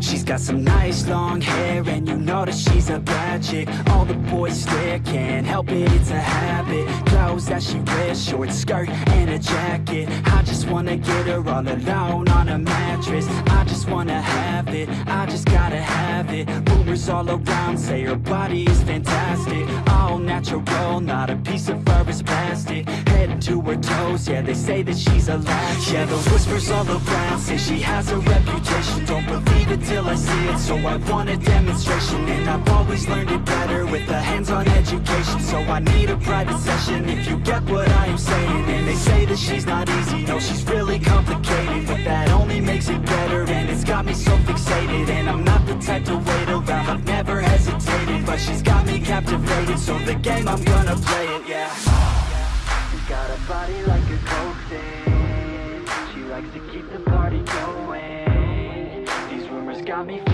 She's got some nice long hair and you know that she's a bad chick. All the boys stare, can't help it, it's a habit. Clothes that she wears, short skirt and a jacket. I just wanna get her all alone on a mattress. I just wanna have it, I just gotta have it. Rumors all around say her body is fantastic. All natural, not a piece of fur is plastic. Head to her toes, yeah they say that she's a latch. Yeah the whispers all around say she has a reputation. Don't believe it till I see it, so I want a demonstration And I've always learned it better with a hands-on education. So I need a private session if you get what I am saying. And they say that she's not easy, no she's really complicated. But that only makes it better and it's got me so fixated. And I'm not the type to wait around, I've never hesitated. But she's got me captivated, so the game I'm gonna play it, yeah. She's got a body like a coke thing She likes to keep the party going got me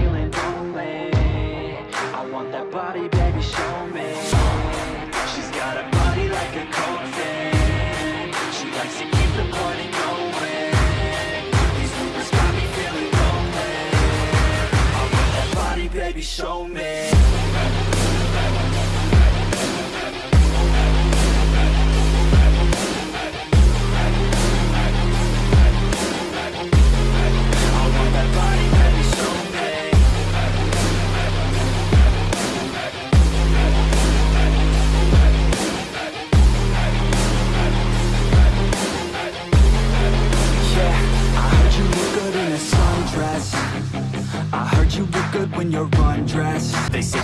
when you're undressed. They say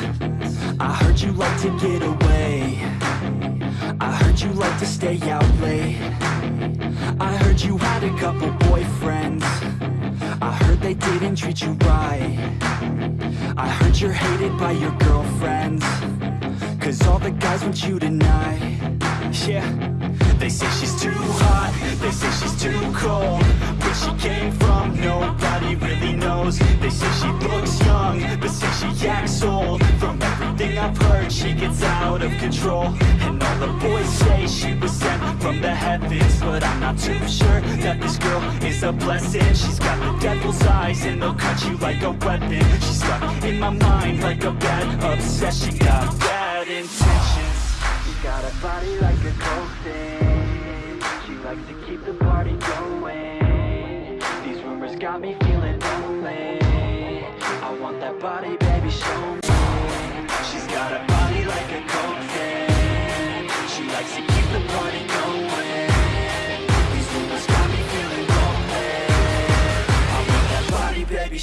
I heard you like to get away. I heard you like to stay out late. I heard you had a couple boyfriends. I heard they didn't treat you right. I heard you're hated by your girlfriends. Cause all the guys want you tonight. Yeah. They say she's too hot. They say she's too cold. Where she came from gets out of control. And all the boys say she was sent from the heavens But I'm not too sure That this girl is a blessing. She's got the devil's eyes And they'll cut you like a weapon. She's stuck in my mind Like a bad obsession. She Got bad intentions. She's got a body like a thing She likes to keep the party going. These rumors got me feeling lonely. I want that body, baby, show me. She's got a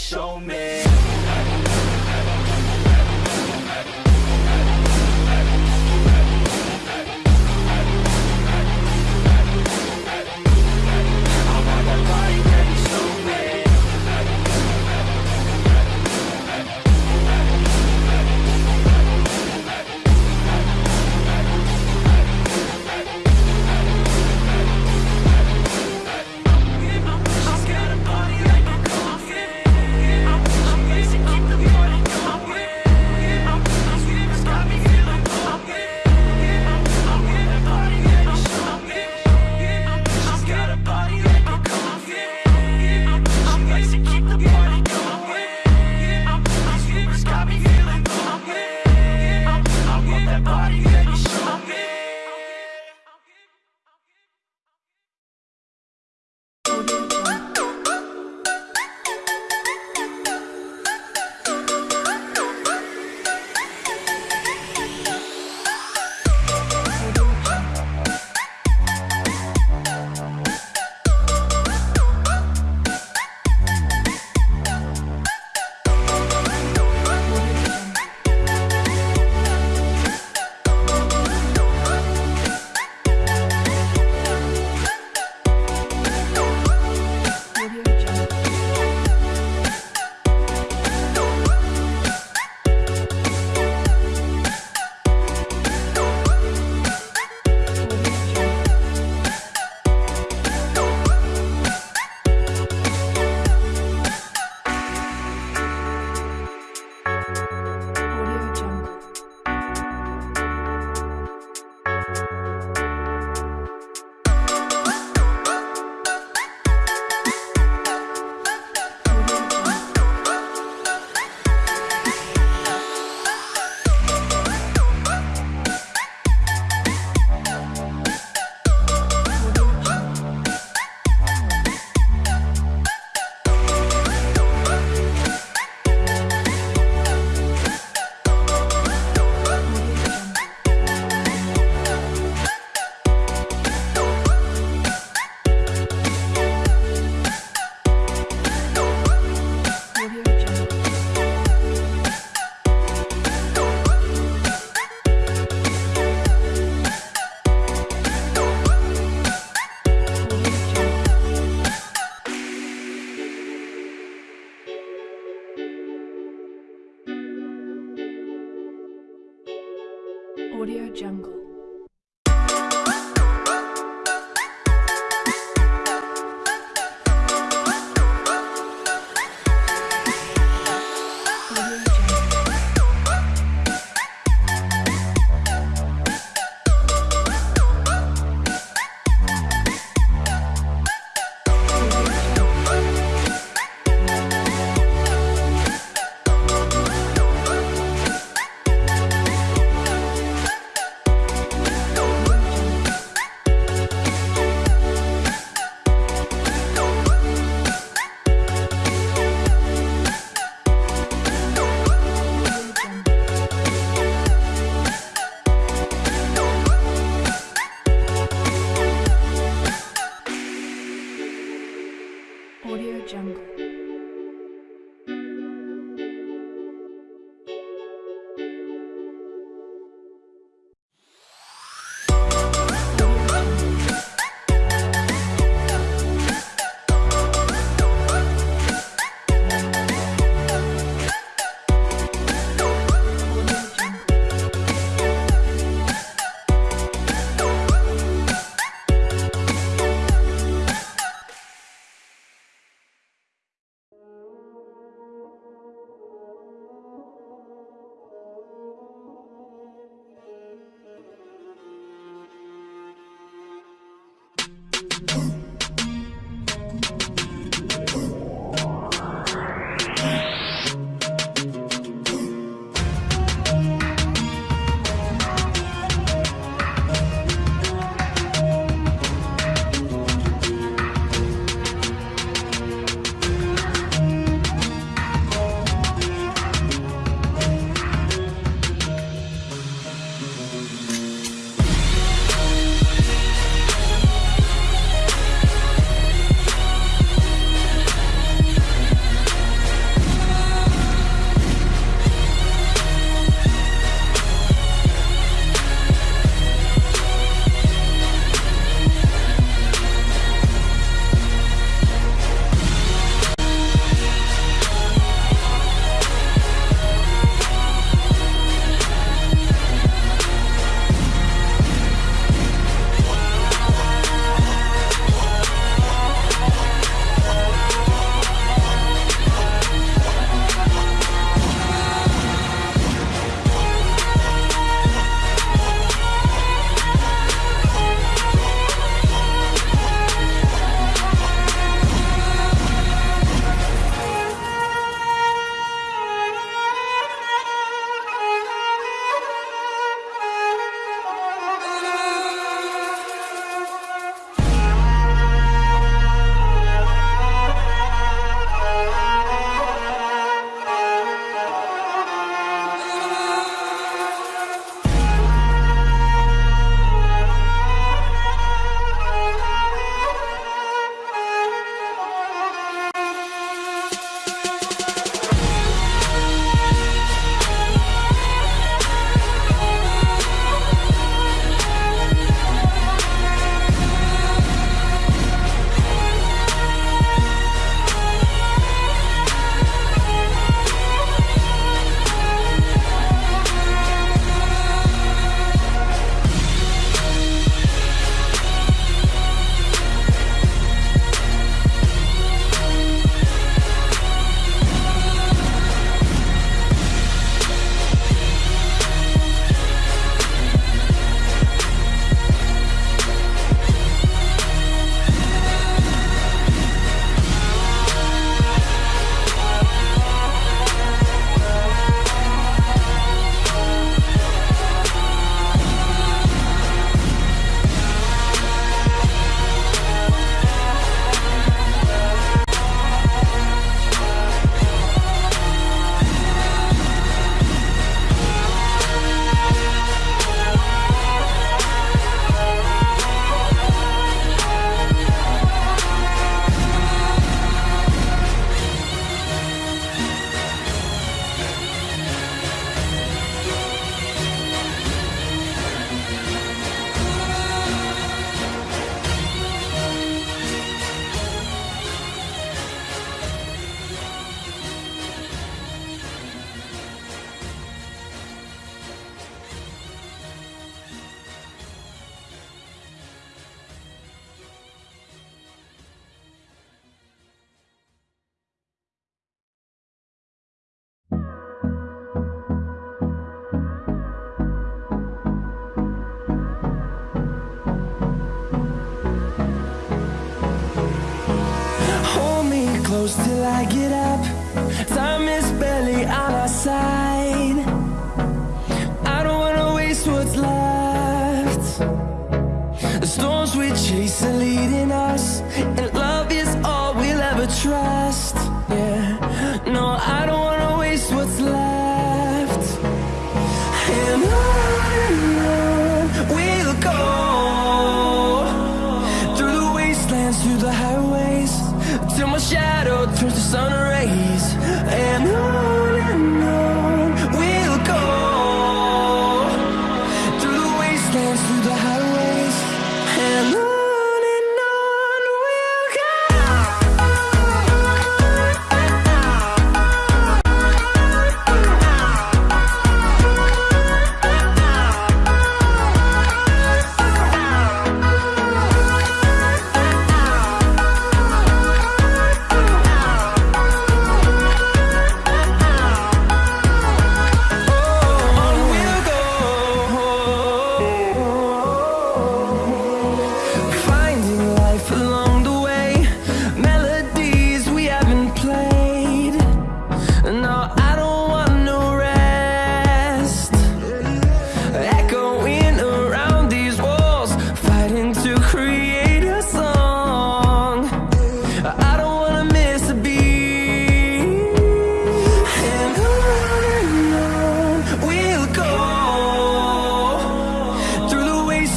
show me Audio Jungle. close till I get up. Time is barely on our side. I don't wanna waste what's left. The storms we chase are leading us And love is all we'll ever try.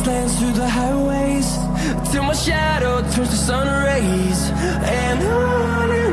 lands through the highways. Till my shadow turns to sun rays. And on